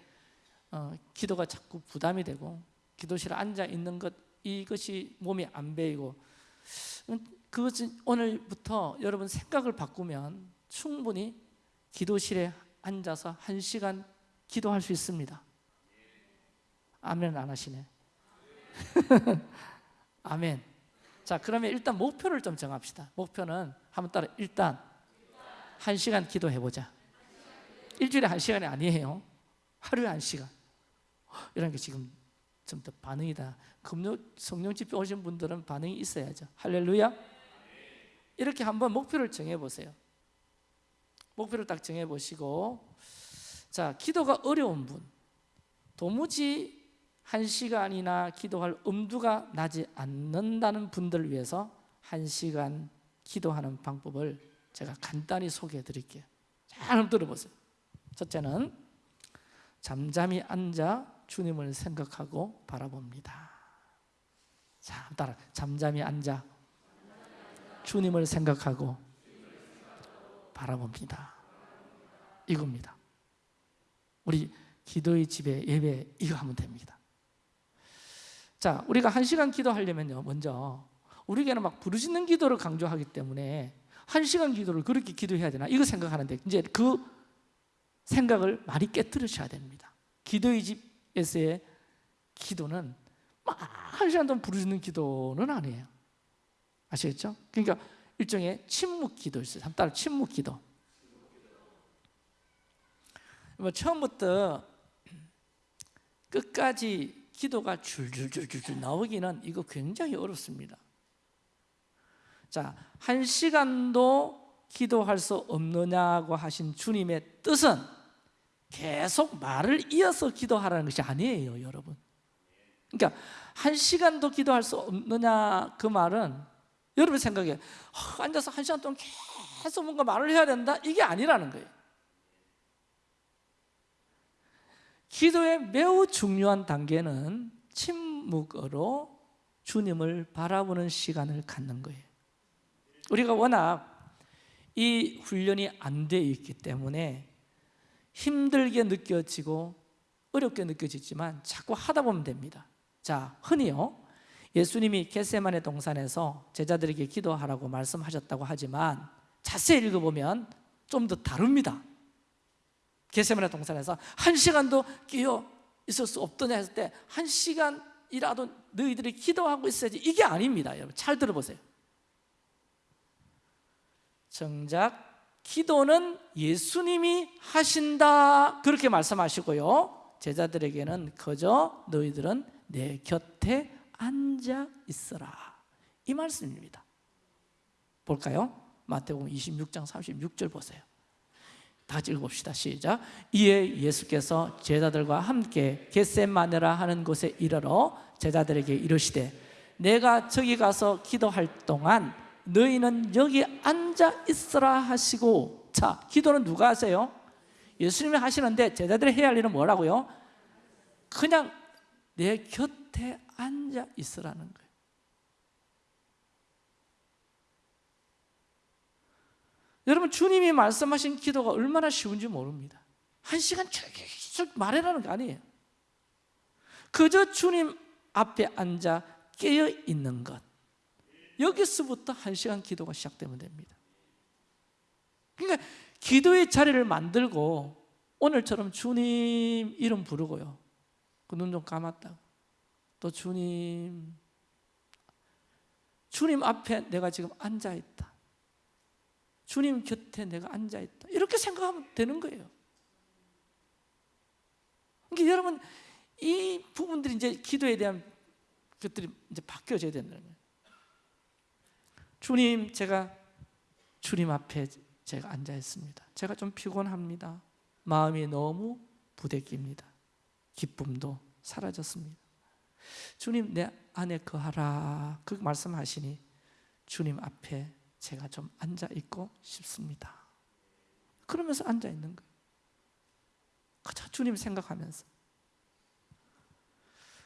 어, 기도가 자꾸 부담이 되고 기도실에 앉아 있는 것 이것이 몸이 안 배이고 그것은 오늘부터 여러분 생각을 바꾸면 충분히 기도실에 앉아서 한 시간 기도할 수 있습니다. 아멘 안 하시네. [laughs] 아멘. 자, 그러면 일단 목표를 좀 정합시다. 목표는 한번 따라 일단 한 시간 기도해 보자. 일주일에 한 시간이 아니에요. 하루에 한 시간. 이런 게 지금 좀 더 반응이다. 금요 성령 집회 오신 분들은 반응이 있어야죠. 할렐루야. 이렇게 한번 목표를 정해 보세요. 목표를 딱 정해 보시고 자, 기도가 어려운 분 도무지 한 시간이나 기도할 엄두가 나지 않는다는 분들을 위해서 한 시간 기도하는 방법을 제가 간단히 소개해 드릴게요. 잘 들어보세요. 첫째는 잠잠히 앉아 주님을 생각하고 바라봅니다. 자, 따라 잠잠히 앉아 주님을 생각하고 바라봅니다. 이겁니다. 우리 기도의 집에 예배 이거 하면 됩니다. 자, 우리가 한 시간 기도하려면요, 먼저 우리에게는 막 부르짖는 기도를 강조하기 때문에 한 시간 기도를 그렇게 기도해야 되나 이거 생각하는데 이제 그 생각을 많이 깨뜨리셔야 됩니다. 기도의 집에서의 기도는 막 한 시간 동안 부르짖는 기도는 아니에요. 아시겠죠? 그러니까 일종의 침묵 기도 있어요. 따라 침묵 기도. 뭐 처음부터 끝까지 기도가 줄줄줄줄 나오기는 이거 굉장히 어렵습니다. 자, 한 시간도 기도할 수 없느냐고 하신 주님의 뜻은 계속 말을 이어서 기도하라는 것이 아니에요, 여러분. 그러니까 한 시간도 기도할 수 없느냐 그 말은 여러분 생각에 어, 앉아서 한 시간 동안 계속 뭔가 말을 해야 된다 이게 아니라는 거예요. 기도의 매우 중요한 단계는 침묵으로 주님을 바라보는 시간을 갖는 거예요. 우리가 워낙 이 훈련이 안 돼 있기 때문에 힘들게 느껴지고 어렵게 느껴지지만 자꾸 하다 보면 됩니다. 자, 흔히요. 예수님이 겟세만의 동산에서 제자들에게 기도하라고 말씀하셨다고 하지만 자세히 읽어보면 좀 더 다릅니다. 겟세만의 동산에서 한 시간도 끼어 있을 수 없더냐 했을 때 한 시간이라도 너희들이 기도하고 있어야지 이게 아닙니다. 여러분 잘 들어보세요. 정작 기도는 예수님이 하신다 그렇게 말씀하시고요. 제자들에게는 그저 너희들은 내 곁에 앉아 있어라 이 말씀입니다. 볼까요? 마태복음 26장 36절 보세요. 다 읽어봅시다. 시작. 이에 예수께서 제자들과 함께 겟세마네라 하는 곳에 이르러 제자들에게 이르시되 내가 저기 가서 기도할 동안 너희는 여기 앉아 있으라 하시고 자, 기도는 누가 하세요? 예수님이 하시는데 제자들이 해야 할 일은 뭐라고요? 그냥 내 곁 에 앉아 있으라는 거예요. 여러분 주님이 말씀하신 기도가 얼마나 쉬운지 모릅니다. 한 시간 쭉 말해라는 거 아니에요. 그저 주님 앞에 앉아 깨어 있는 것. 여기서부터 한 시간 기도가 시작되면 됩니다. 그러니까 기도의 자리를 만들고 오늘처럼 주님 이름 부르고요. 그 눈 좀 감았다고. 또 주님, 주님 앞에 내가 지금 앉아 있다. 주님 곁에 내가 앉아 있다. 이렇게 생각하면 되는 거예요. 그러니까 여러분 이 부분들이 이제 기도에 대한 것들이 이제 바뀌어져야 된다는 거예요. 주님, 제가 주님 앞에 제가 앉아 있습니다. 제가 좀 피곤합니다. 마음이 너무 부대낍니다. 기쁨도 사라졌습니다. 주님 내 안에 거하라 그 말씀하시니 주님 앞에 제가 좀 앉아 있고 싶습니다. 그러면서 앉아 있는 거예요. 주님 생각하면서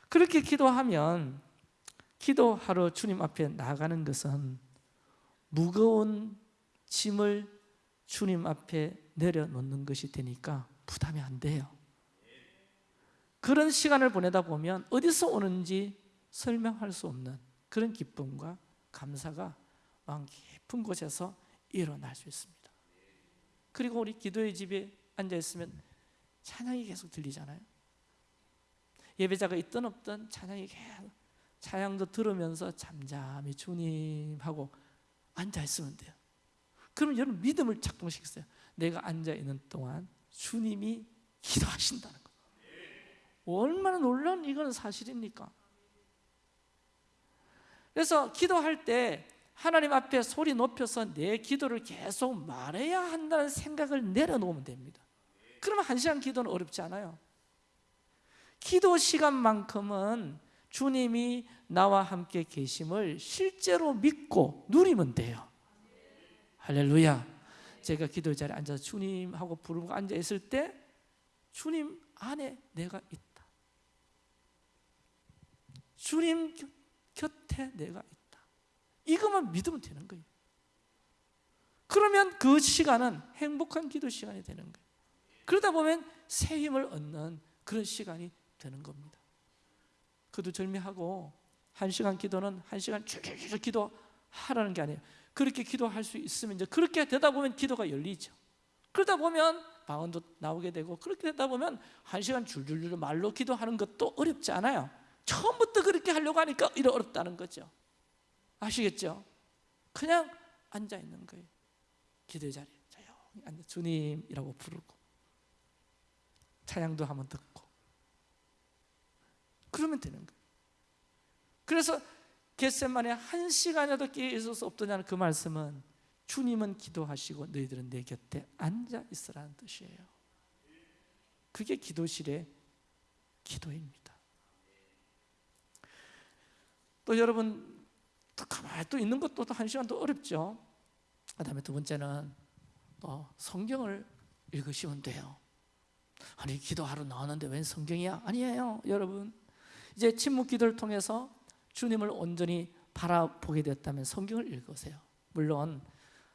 그렇게 기도하면 기도하러 주님 앞에 나가는 것은 무거운 짐을 주님 앞에 내려놓는 것이 되니까 부담이 안 돼요. 그런 시간을 보내다 보면 어디서 오는지 설명할 수 없는 그런 기쁨과 감사가 마음 깊은 곳에서 일어날 수 있습니다. 그리고 우리 기도의 집에 앉아 있으면 찬양이 계속 들리잖아요. 예배자가 있든 없든 찬양이 계속 찬양도 들으면서 잠잠히 주님 하고 앉아 있으면 돼요. 그럼 여러분 믿음을 작동시켰어요. 내가 앉아 있는 동안 주님이 기도하신다는 거. 얼마나 놀라운 이건 사실입니까? 그래서 기도할 때 하나님 앞에 소리 높여서 내 기도를 계속 말해야 한다는 생각을 내려놓으면 됩니다. 그러면 한 시간 기도는 어렵지 않아요. 기도 시간만큼은 주님이 나와 함께 계심을 실제로 믿고 누리면 돼요. 할렐루야. 제가 기도 자리에 앉아서 주님하고 부르고 앉아 있을 때 주님 안에 내가 있다. 주님 곁에 내가 있다. 이것만 믿으면 되는 거예요. 그러면 그 시간은 행복한 기도 시간이 되는 거예요. 그러다 보면 새 힘을 얻는 그런 시간이 되는 겁니다. 그도 절미하고 한 시간 기도는 한 시간 줄줄줄 기도하라는 게 아니에요. 그렇게 기도할 수 있으면 이제 그렇게 되다 보면 기도가 열리죠. 그러다 보면 방언도 나오게 되고 그렇게 되다 보면 한 시간 줄줄줄 말로 기도하는 것도 어렵지 않아요. 처음부터 그렇게 하려고 하니까 이래 어렵다는 거죠. 아시겠죠? 그냥 앉아 있는 거예요. 기도의 자리에 조용히 앉아 주님이라고 부르고 찬양도 한번 듣고 그러면 되는 거예요. 그래서 겟셋만에 한 시간이라도 있을 수 없더냐는 그 말씀은 주님은 기도하시고 너희들은 내 곁에 앉아 있으라는 뜻이에요. 그게 기도실의 기도입니다. 또 여러분 또 가만히 또 있는 것도 한 시간 더 어렵죠. 그다음에 두 번째는 또 성경을 읽으시면 돼요. 아니 기도하러 나왔는데 웬 성경이야? 아니에요, 여러분. 이제 침묵 기도를 통해서 주님을 온전히 바라보게 됐다면 성경을 읽으세요. 물론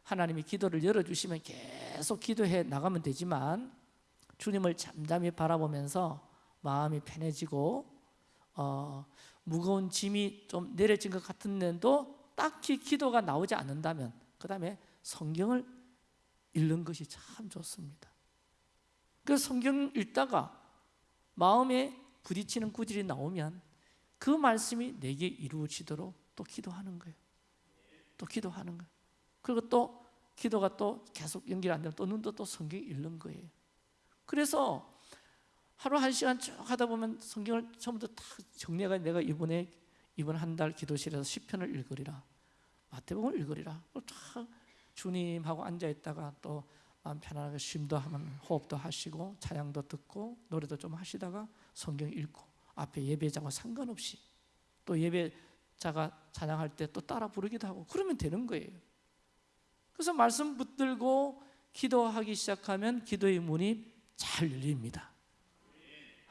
하나님이 기도를 열어주시면 계속 기도해 나가면 되지만 주님을 잠잠히 바라보면서 마음이 편해지고 어, 무거운 짐이 좀 내려진 것 같은 데도 딱히 기도가 나오지 않는다면 그 다음에 성경을 읽는 것이 참 좋습니다. 그 성경 읽다가 마음에 부딪히는 구질이 나오면 그 말씀이 내게 이루어지도록 또 기도하는 거예요. 또 기도하는 거예요. 그리고 또 기도가 또 계속 연결 안 되면 또 눈도 또 성경 읽는 거예요. 그래서 하루 한 시간 쭉 하다 보면 성경을 처음부터 다 정리해가 내가 이번에 이번 한 달 기도실에서 시편을 읽으리라, 마태복음을 읽으리라. 다 주님하고 앉아 있다가 또 마음 편안하게 쉼도 하면 호흡도 하시고 찬양도 듣고 노래도 좀 하시다가 성경 읽고 앞에 예배자와 상관없이 또 예배자가 찬양할 때 또 따라 부르기도 하고 그러면 되는 거예요. 그래서 말씀 붙들고 기도하기 시작하면 기도의 문이 잘 열립니다.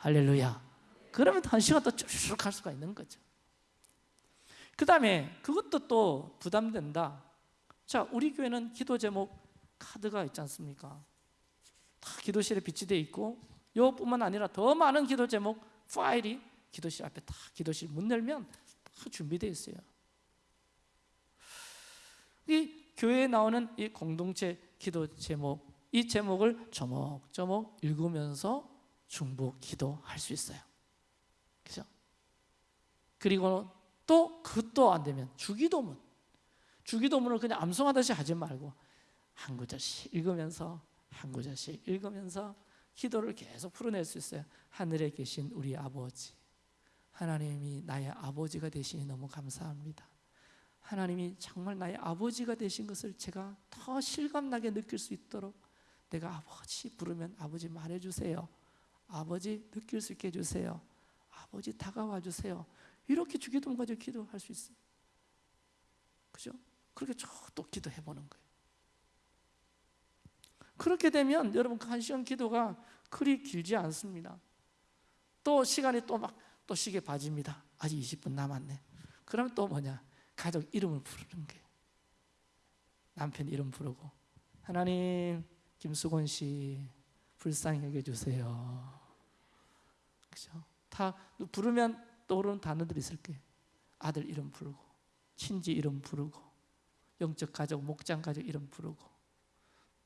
할렐루야. 그러면 한 시간 더 쭉쭉 갈 수가 있는 거죠. 그 다음에 그것도 또 부담된다. 자, 우리 교회는 기도 제목 카드가 있지 않습니까? 다 기도실에 비치되어 있고 이것뿐만 아니라 더 많은 기도 제목 파일이 기도실 앞에 다 기도실 문 열면 다 준비되어 있어요. 이 교회에 나오는 이 공동체 기도 제목 이 제목을 조목조목 읽으면서 중보 기도할 수 있어요. 그죠? 그리고 또 그것도 안 되면 주기도문 주기도문을 그냥 암송하듯이 하지 말고 한 구절씩 읽으면서 한 구절씩 읽으면서 기도를 계속 풀어낼 수 있어요. 하늘에 계신 우리 아버지 하나님이 나의 아버지가 되시니 너무 감사합니다. 하나님이 정말 나의 아버지가 되신 것을 제가 더 실감나게 느낄 수 있도록 내가 아버지 부르면 아버지 말해주세요. 아버지 느낄 수 있게 해주세요. 아버지 다가와 주세요. 이렇게 주기도문 가지고 기도할 수 있어요. 그죠? 그렇게 또 기도해 보는 거예요. 그렇게 되면 여러분 그한 시간 기도가 그리 길지 않습니다. 또 시간이 또 막 또 시계 봐집니다. 아직 20분 남았네. 그럼 또 뭐냐? 가족 이름을 부르는 게 남편 이름 부르고 하나님 김수곤 씨 불쌍히 여겨 주세요. 그죠? 다 부르면 떠오르는 단어들이 있을 거예요. 아들 이름 부르고 친지 이름 부르고 영적 가족 목장 가족 이름 부르고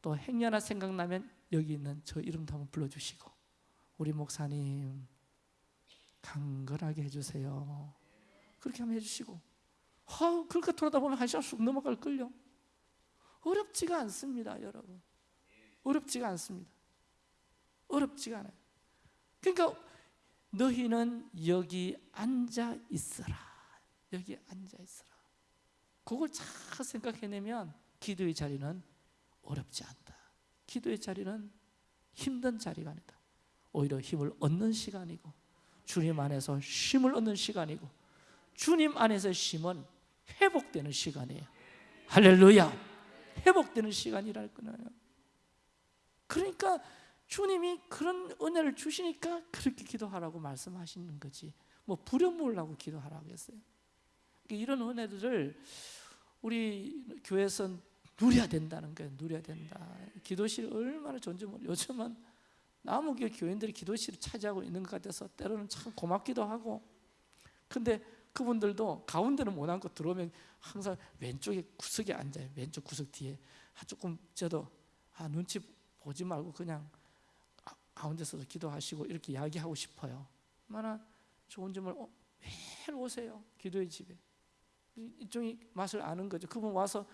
또 행여나 생각나면 여기 있는 저 이름도 한번 불러주시고 우리 목사님 강건하게 해주세요. 그렇게 한번 해주시고 아, 그렇게 돌아다 보면 한 시간 쑥 넘어갈 걸요. 어렵지가 않습니다, 여러분. 어렵지가 않습니다. 어렵지가 않아요. 그러니까 너희는 여기 앉아 있어라. 여기 앉아 있어라. 그걸 잘 생각해내면 기도의 자리는 어렵지 않다. 기도의 자리는 힘든 자리가 아니다. 오히려 힘을 얻는 시간이고 주님 안에서 쉼을 얻는 시간이고 주님 안에서 쉼은 회복되는 시간이에요. 할렐루야. 회복되는 시간이랄 거예요. 그러니까 주님이 그런 은혜를 주시니까 그렇게 기도하라고 말씀하시는 거지. 뭐 부려 모으려고 기도하라고 했어요. 그러니까 이런 은혜들을 우리 교회에서 누려야 된다는 거예요. 누려야 된다. 기도실 얼마나 존재 모 요즘은 나무교 교인들이 기도실을 차지하고 있는 것 같아서 때로는 참 고맙기도 하고 근데 그분들도 가운데는 못 앉고 들어오면 항상 왼쪽에 구석에 앉아요. 왼쪽 구석 뒤에 아, 조금 저도 아, 눈치 보지 말고 그냥 가- 가운데서도 기도하시고 이렇게 이야기하고 싶어요. 얼마나 좋은 점을 어, 매일 오세요. 기도의 집에 이- 이쪽이 맛을 아는 거죠. 그분 와서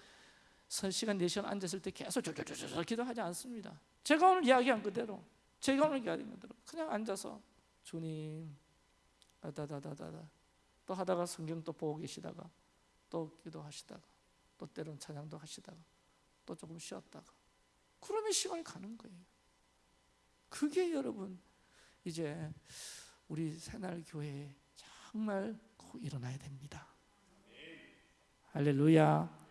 선 시간 4시간 앉았을 때 계속 조조조조 기도하지 않습니다. 제가 오늘 이야기한 그대로 제가 오늘 이야기한 그대로 그냥 앉아서 주님 다다다다다 또 하다가 성경 또 보고 계시다가 또 기도하시다가 또 때론 찬양도 하시다가 또 조금 쉬었다가 그러면 시간이 가는 거예요. 그게 여러분 이제 우리 새날 교회에 정말 꼭 일어나야 됩니다. 할렐루야.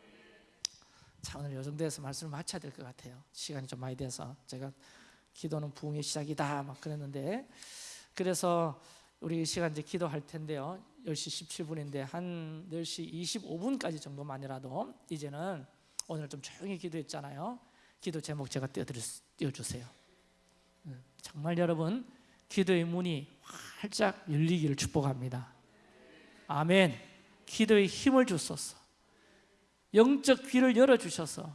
자 오늘 요 정도에서 말씀을 마쳐야 될 것 같아요. 시간이 좀 많이 돼서 제가 기도는 부흥의 시작이다 막 그랬는데 그래서 우리 이 시간 이제 기도할 텐데요. 10시 17분인데 한 10시 25분까지 정도만이라도 이제는 오늘 좀 조용히 기도했잖아요. 기도 제목 제가 띄워드릴 수- 띄워주세요. 음, 정말 여러분 기도의 문이 활짝 열리기를 축복합니다. 아멘. 기도의 힘을 주소서. 영적 귀를 열어 주셔서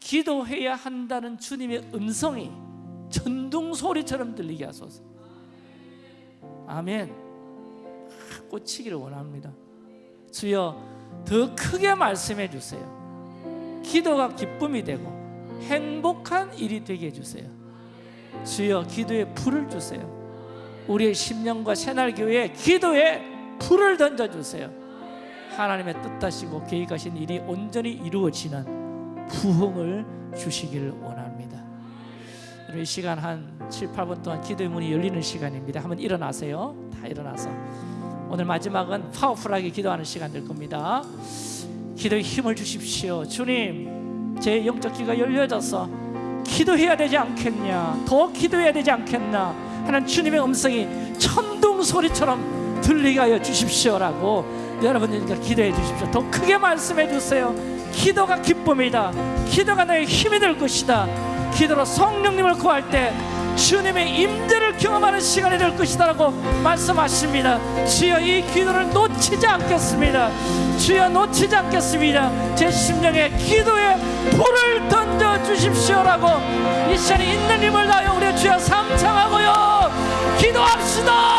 기도해야 한다는 주님의 음성이 전동 소리처럼 들리게 하소서. 아멘. 꽂히기를 원합니다. 주여 더 크게 말씀해 주세요. 기도가 기쁨이 되고 행복한 일이 되게 해 주세요. 주여 기도에 불을 주세요. 우리의 심령과 새날교회에 기도에 불을 던져 주세요. 하나님의 뜻하시고 계획하신 일이 온전히 이루어지는 부흥을 주시기를 원합니다. 이 시간 한 7, 8분 동안 기도의 문이 열리는 시간입니다. 한번 일어나세요. 다 일어나서 오늘 마지막은 파워풀하게 기도하는 시간 될 겁니다. 기도에 힘을 주십시오. 주님, 제 영적 귀가 열려져서 기도해야 되지 않겠냐? 더 기도해야 되지 않겠나? 하는 주님의 음성이 천둥 소리처럼 들리게 하여 주십시오라고 여러분들과 기도해 주십시오. 더 크게 말씀해 주세요. 기도가 기쁨이다. 기도가 너의 힘이 될 것이다. 기도로 성령님을 구할 때 주님의 임재를 경험하는 시간이 될 것이다라고 말씀하십니다. 주여 이 기도를 놓치지 않겠습니다. 주여 놓치지 않겠습니다. 제 심령에 기도에 불을 던져 주십시오라고 이 시간에 있는 힘을 다하여 우리 주여 삼창하고요. 기도합시다.